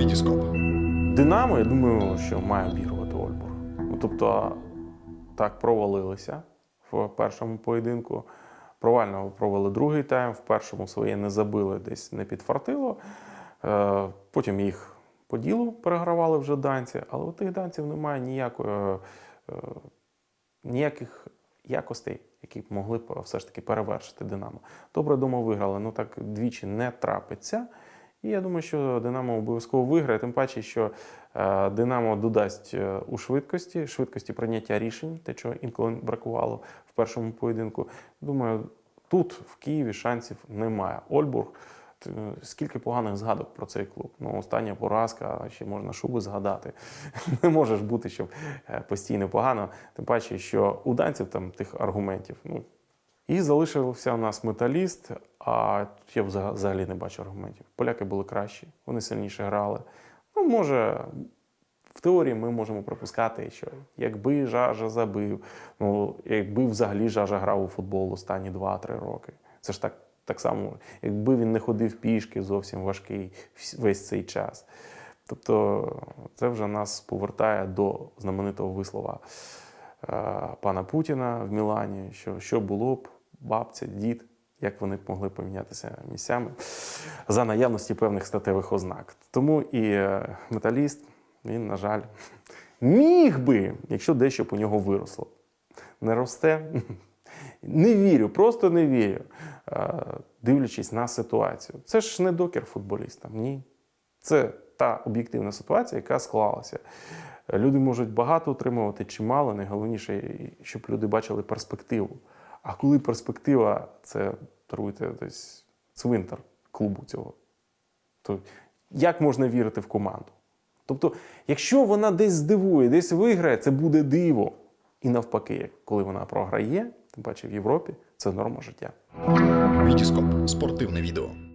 Вітіскоп. Динамо, я думаю, що має обігрувати Ольбург. Ну, тобто, так провалилися в першому поєдинку. Провально провели другий тайм, в першому своє не забили, десь не підфартило. Е, Потім їх по ділу перегравали вже данці, але у тих данців немає ніякої, е, ніяких якостей, які б могли все ж таки перевершити Динамо. Добре дома виграли, ну так двічі не трапиться. І я думаю, що Динамо обов'язково виграє, тим паче, що е, Динамо додасть е, у швидкості, швидкості прийняття рішень, те, чого інколи бракувало в першому поєдинку. Думаю, тут в Києві шансів немає. Ольбург. Скільки поганих згадок про цей клуб? Ну, остання поразка, ще можна шуби згадати. Не може ж бути, щоб е, постійно погано. Тим паче, що у данців там тих аргументів. Ну, і залишився у нас металіст, а я взага- взагалі не бачу аргументів. Поляки були кращі, вони сильніше грали. Ну, може, в теорії ми можемо припускати, що якби Жажа забив, ну, якби взагалі Жажа грав у футбол останні 2-3 роки. Це ж так, так само, якби він не ходив пішки зовсім важкий весь цей час. Тобто, це вже нас повертає до знаменитого вислова е, пана Путіна в Мілані, що що було б бабця, дід, як вони могли помінятися місцями за наявності певних статевих ознак. Тому і е, металіст, він, на жаль, міг би, якщо дещо у нього виросло. Не росте. Не вірю, просто не вірю, е, дивлячись на ситуацію. Це ж не докір футболістам, ні. Це та об'єктивна ситуація, яка склалася. Люди можуть багато отримувати чи мало. Найголовніше, щоб люди бачили перспективу. А коли перспектива це даруйте десь цвинтар клубу цього, то як можна вірити в команду? Тобто, якщо вона десь здивує, десь виграє, це буде диво. І навпаки, коли вона програє, тим паче в Європі, це норма життя. Вітіскоп. Спортивне відео.